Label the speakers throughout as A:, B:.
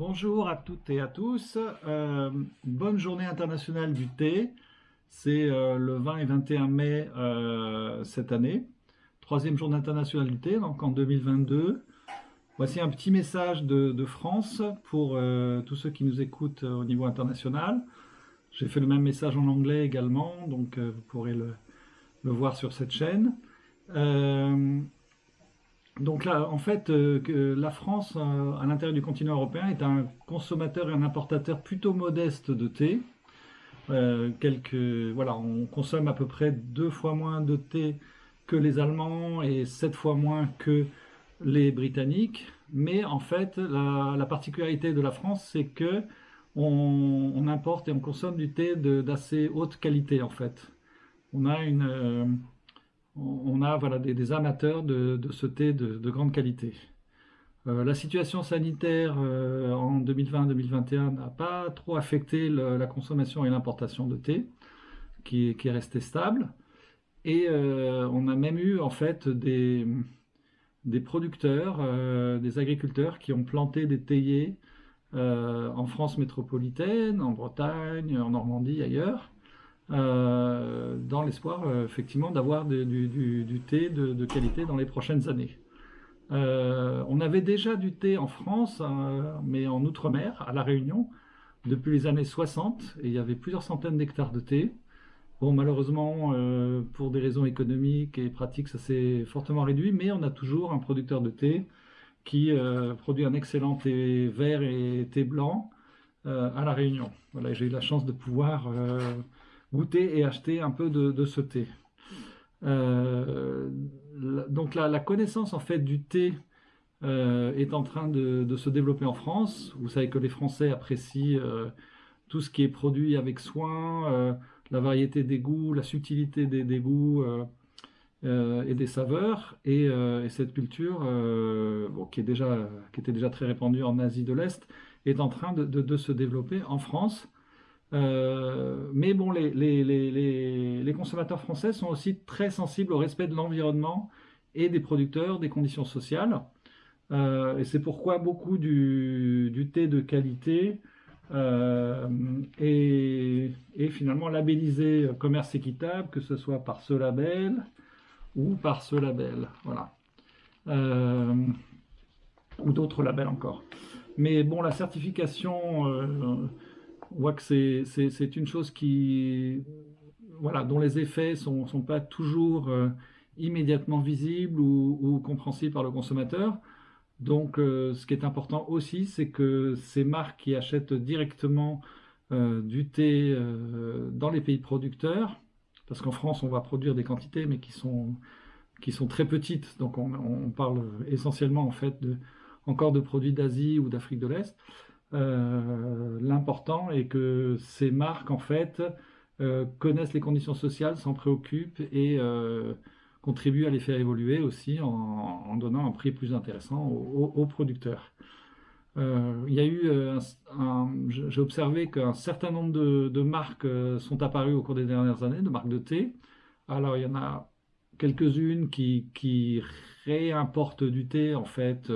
A: Bonjour à toutes et à tous. Euh, bonne journée internationale du thé. C'est euh, le 20 et 21 mai euh, cette année. Troisième journée internationale du thé, donc en 2022. Voici un petit message de, France pour tous ceux qui nous écoutent au niveau international. J'ai fait le même message en anglais également, donc vous pourrez le, le, voir sur cette chaîne. Donc là, en fait, euh, la France, euh, à l'intérieur du continent européen, est un consommateur et un importateur plutôt modeste de thé. Euh, voilà, on consomme à peu près deux fois moins de thé que les Allemands et sept fois moins que les Britanniques. Mais en fait, la, particularité de la France, c'est que on, importe et on consomme du thé d'assez haute qualité, en fait. On a une on a voilà, des, amateurs de, ce thé de, grande qualité. Euh, la situation sanitaire euh, en 2020-2021 n'a pas trop affecté la consommation et l'importation de thé, qui, est resté stable. Et euh, on a même eu en fait des, des producteurs, des agriculteurs qui ont planté des théiers en France métropolitaine, en Bretagne, en Normandie, ailleurs, dans l'espoir euh, effectivement d'avoir du, thé de, qualité dans les prochaines années. Euh, on avait déjà du thé en France, mais en Outre-mer, à La Réunion, depuis les années 60, et il y avait plusieurs centaines d'hectares de thé. Bon, malheureusement, pour des raisons économiques et pratiques, ça s'est fortement réduit, mais on a toujours un producteur de thé qui produit un excellent thé vert et thé blanc à La Réunion. Voilà, j'ai eu la chance de pouvoir goûter et acheter un peu de, ce thé. Euh, donc la, la, connaissance en fait du thé euh, est en train de, se développer en France. Vous savez que les Français apprécient euh, tout ce qui est produit avec soin, la variété des goûts, la subtilité des, goûts et des saveurs. Et, cette culture, qui, était déjà très répandue en Asie de l'Est, est en train de se développer en France. Euh, mais bon, les, consommateurs français sont aussi très sensibles au respect de l'environnement et des producteurs, des conditions sociales. Euh, et c'est pourquoi beaucoup du, thé de qualité euh, est, finalement labellisé commerce équitable, que ce soit par ce label ou par ce label. Voilà. ou d'autres labels encore. Mais bon, la certification on voit que c'est une chose qui, voilà, dont les effets ne sont, pas toujours euh, immédiatement visibles ou, compréhensibles par le consommateur. Donc, euh, ce qui est important aussi, c'est que ces marques qui achètent directement euh, du thé dans les pays producteurs, parce qu'en France, on va produire des quantités, mais qui sont, qui sont très petites. Donc, on, parle essentiellement, en fait, encore de produits d'Asie ou d'Afrique de l'Est. Euh, l'important est que ces marques, en fait, euh, connaissent les conditions sociales, s'en préoccupent et euh, contribuent à les faire évoluer aussi en, donnant un prix plus intéressant aux, producteurs. y a eu, j'ai observé qu'un certain nombre de, marques sont apparues au cours des dernières années, de marques de thé. Alors il y en a quelques-unes qui, qui réimportent du thé en fait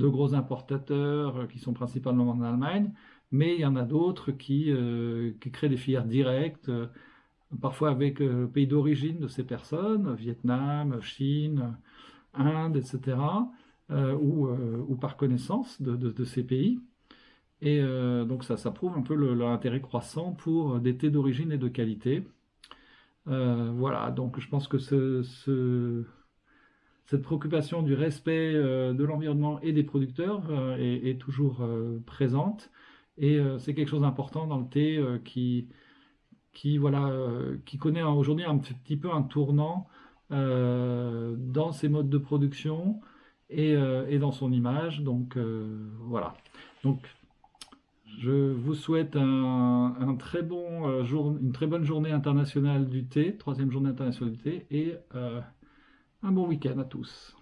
A: de gros importateurs euh, qui sont principalement en Allemagne, mais il y en a d'autres qui, euh, créent des filières directes, euh, parfois avec le pays d'origine de ces personnes, Vietnam, Chine, Inde, etc., ou, par connaissance de, ces pays. Et donc ça, ça prouve un peu l'intérêt croissant pour des thés d'origine et de qualité. voilà, donc je pense que ce cette préoccupation du respect euh, de l'environnement et des producteurs euh, est, toujours euh, présente. Et c'est quelque chose d'important dans le thé qui, qui, voilà, qui connaît aujourd'hui un petit peu un tournant dans ses modes de production et, dans son image. Donc voilà. Donc je vous souhaite un, très bon, jour, une très bonne journée internationale du thé, troisième journée internationale du thé, et un bon week-end à tous.